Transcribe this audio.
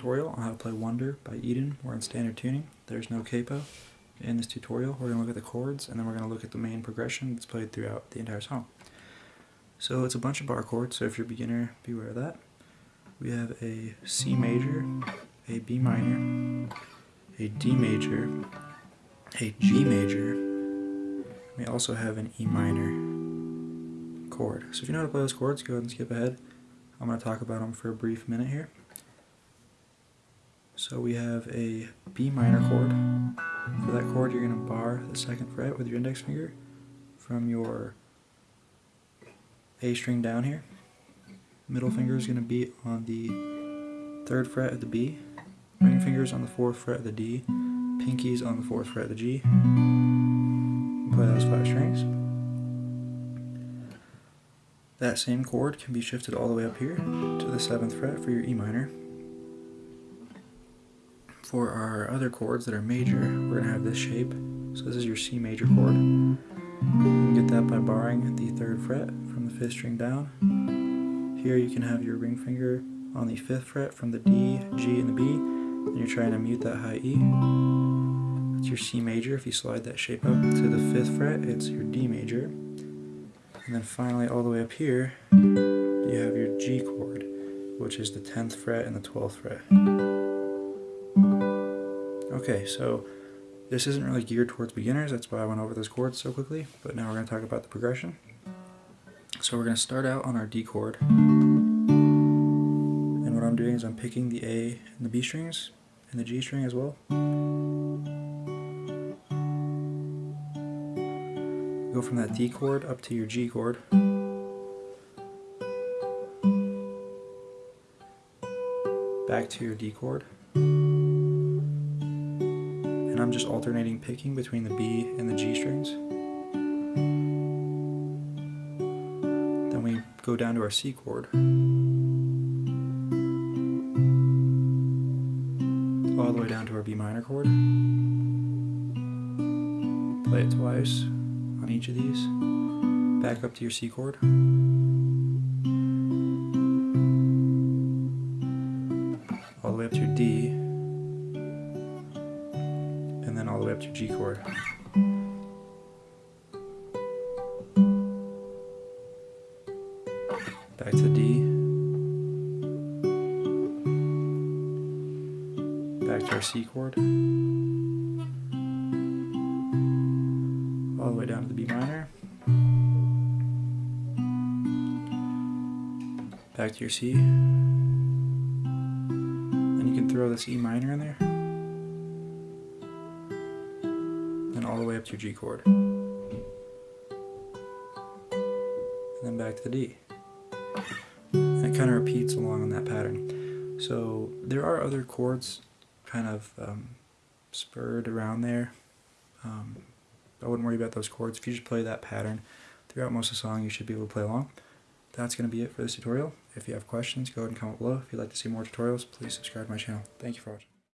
tutorial on how to play Wonder by Eden. We're in standard tuning. There's no capo. In this tutorial, we're going to look at the chords, and then we're going to look at the main progression that's played throughout the entire song. So it's a bunch of bar chords, so if you're a beginner, beware of that. We have a C major, a B minor, a D major, a G major. We also have an E minor chord. So if you know how to play those chords, go ahead and skip ahead. I'm going to talk about them for a brief minute here. So we have a B minor chord. For that chord, you're going to bar the second fret with your index finger from your A string down here. Middle finger is going to be on the third fret of the B. Ring fingers on the fourth fret of the D. Pinkies on the fourth fret of the G. Play those five strings. That same chord can be shifted all the way up here to the 7th fret for your E minor. For our other chords that are major, we're going to have this shape. So this is your C major chord. You can get that by barring the 3rd fret from the 5th string down. Here you can have your ring finger on the 5th fret from the D, G, and the B, and you're trying to mute that high E. That's your C major. If you slide that shape up to the 5th fret, it's your D major. And then finally, all the way up here, you have your G chord, which is the 10th fret and the 12th fret. Okay, so this isn't really geared towards beginners, that's why I went over those chords so quickly, but now we're going to talk about the progression. So we're going to start out on our D chord, and what I'm doing is I'm picking the A and the B strings, and the G string as well. Go from that D chord up to your G chord. Back to your D chord. I'm just alternating picking between the B and the G strings. Then we go down to our C chord. All the way down to our B minor chord. Play it twice on each of these. Back up to your C chord. All the way up to your D. to G chord. Back to D. Back to our C chord. all the way down to the B minor. Back to your C. And you can throw this E minor in there. Then all the way up to your G chord. And then back to the D. And it kind of repeats along on that pattern. So there are other chords kind of um, spurred around there. Um, I wouldn't worry about those chords. If you just play that pattern throughout most of the song, you should be able to play along. That's going to be it for this tutorial. If you have questions, go ahead and comment below. If you'd like to see more tutorials, please subscribe to my channel. Thank you for watching.